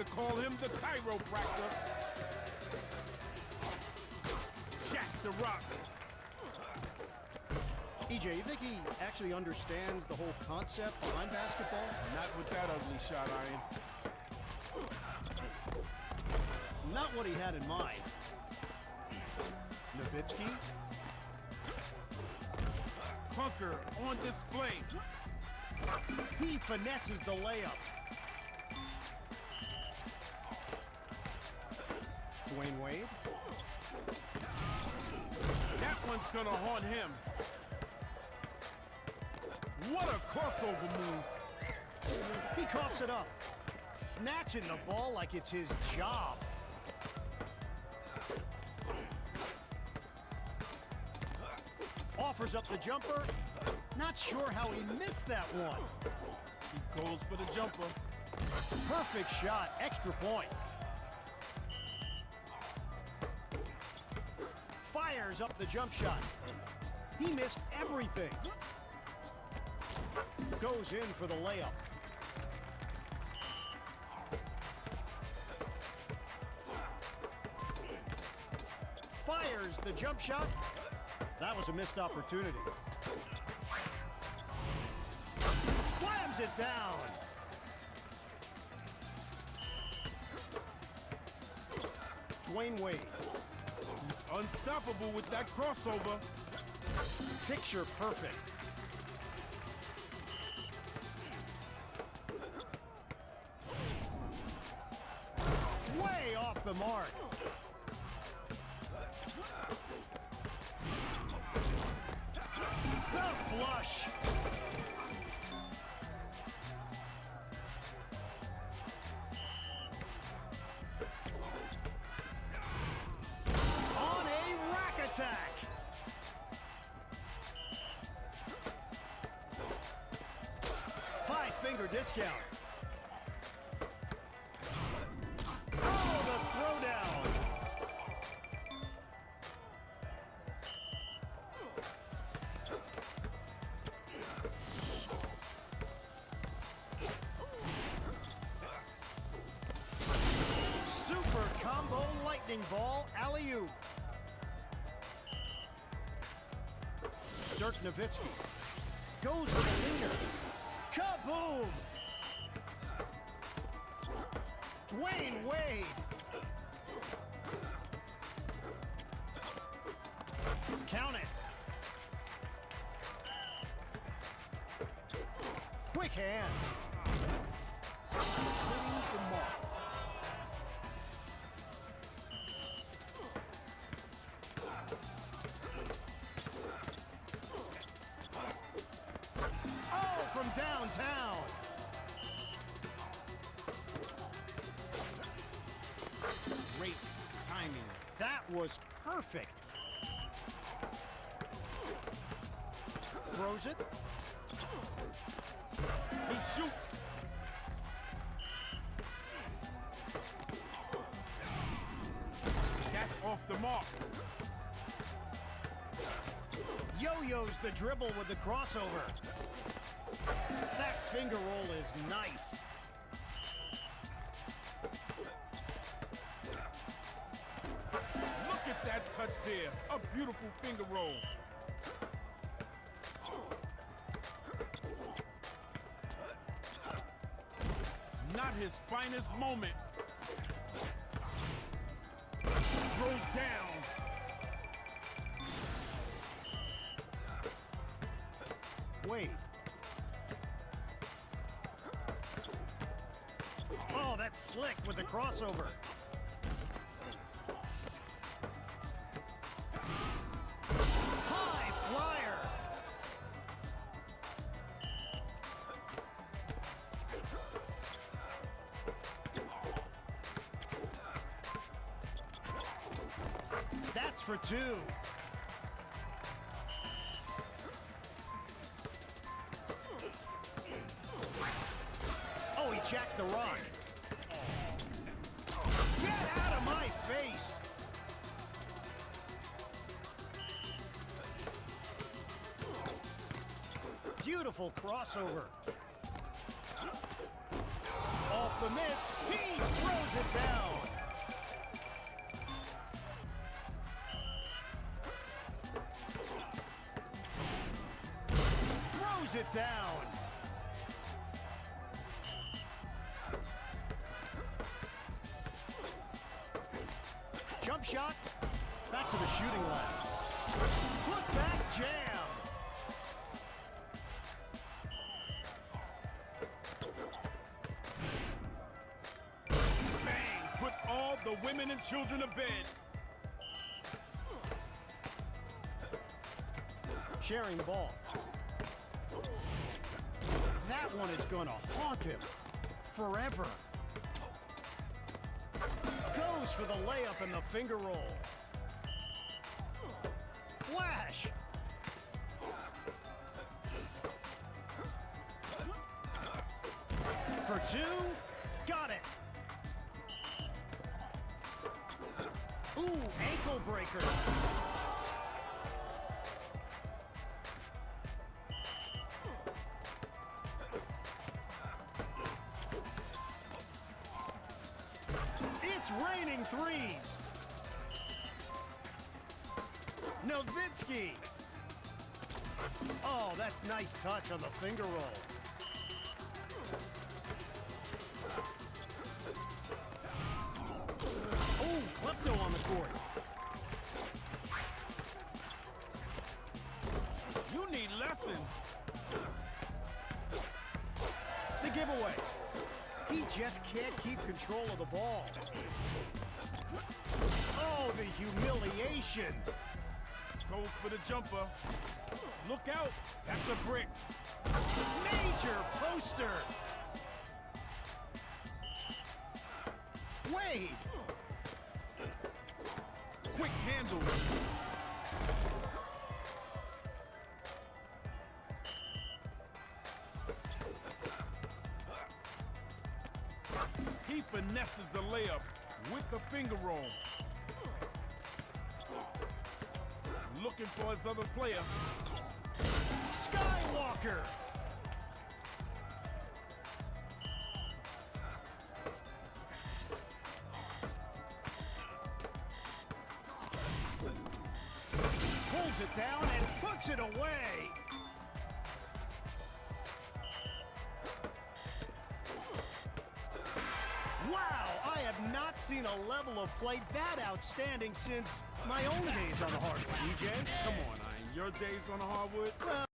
That crossover, you could call him the chiropractor. Jack the Rock. EJ, you think he actually understands the whole concept behind basketball? Not with that ugly shot iron. Not what he had in mind. Nowitzki, Punker on display. he finesses the layup. Dwyane Wade, That one's gonna haunt him. What a crossover move. he coughs it up, snatching the ball like it's his job. Offers up the jumper. Not sure how he missed that one. He goes for the jumper. Perfect shot, extra point. Fires up the jump shot. He missed everything. Goes in for the layup. Fires the jump shot. That was a missed opportunity. Slams it down. Dwyane Wade. Unstoppable with that crossover. Picture perfect. Way off the mark. The flush. Discount. The. Super combo lightning ball alley-oop. Dirk Nowitzki goes with a leaner. Kaboom! Dwyane Wade. Count it. Quick hands. Hitting the mark. Downtown. Great timing. That was perfect. Throws it. He shoots. That's off the mark. Yo-yos the dribble with the crossover. That finger roll is nice. Look at that touch there. A beautiful finger roll. Not his finest moment. Goes down. That's slick with the crossover. High flyer. That's for two. Oh, he jacked the rock my face! Beautiful crossover. Off the miss, he throws it down. Throws it down. Shot. Back to the shooting line. Put back jam. Bang! Put all the women and children to bed. Sharing the ball. That one is gonna haunt him forever. For the layup and the finger roll. Flash! For two, got it. Ooh, ankle breaker. It's threes. Nowitzki. Oh, that's nice touch on the finger roll. Oh, Klepto on the court. You need lessons. The giveaway. He just can't keep control of the ball. Oh, the humiliation. Goes for the jumper. Look out. That's a brick. Major poster. Wade. Quick handle. He finesses the layup with the finger roll. Looking for his other player. Skywalker. Pulls it down and puts it away. I have not seen a level of play that outstanding since my own days on the hardwood, EJ. Come on, Iron. Your days on the hardwood?